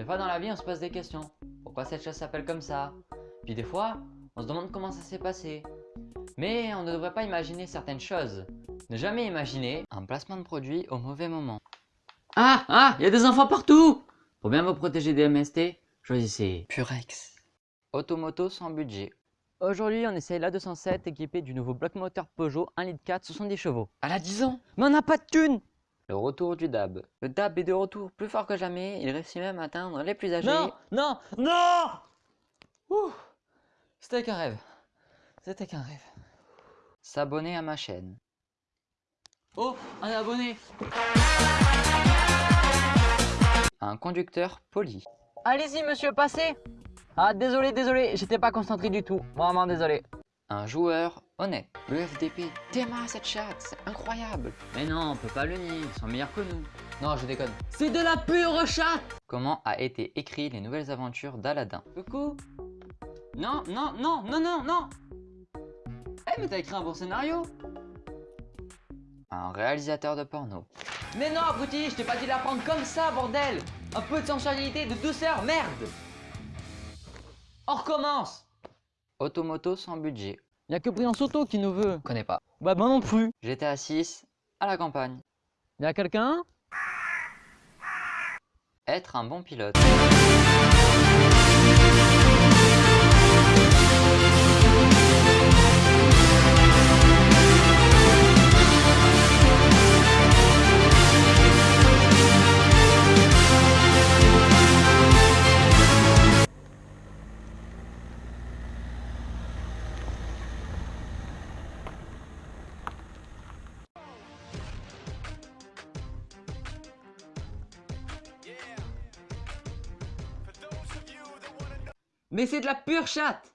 Des fois dans la vie, on se pose des questions. Pourquoi cette chose s'appelle comme ça? Puis des fois, on se demande comment ça s'est passé. Mais on ne devrait pas imaginer certaines choses. Ne jamais imaginer un placement de produit au mauvais moment. Ah Ah Il y a des enfants partout Pour bien vous protéger des MST, choisissez Purex. Automoto sans budget. Aujourd'hui, on essaye la 207 équipée du nouveau bloc moteur Peugeot 1 litre 4 70 chevaux. Elle a 10 ans Mais on n'a pas de thune Le retour du DAB. Le DAB est de retour plus fort que jamais. Il réussit même à atteindre les plus âgés. Non, non, non Ouh, C'était qu'un rêve. C'était qu'un rêve. S'abonner à ma chaîne. Oh, un abonné Un conducteur poli. Allez-y, monsieur, passez Ah, désolé, désolé, j'étais pas concentré du tout. Vraiment désolé. Un joueur honnête. Le FDP démarre cette chatte, c'est incroyable. Mais non, on peut pas le nier, ils sont meilleurs que nous. Non, je déconne. C'est de la pure chatte Comment a été écrit les nouvelles aventures d'Aladin? Coucou Non, non, non, non, non, non Eh, mais t'as écrit un bon scénario Un réalisateur de porno. Mais non, abruti, je t'ai pas dit de la prendre comme ça, bordel Un peu de sensualité, de douceur, merde On recommence Automoto sans budget. Y'a que Briance Auto qui nous veut. Connais pas. Bah moi non plus. GTA 6 à la campagne. Y'a quelqu'un? Être un bon pilote. Mais c'est de la pure chatte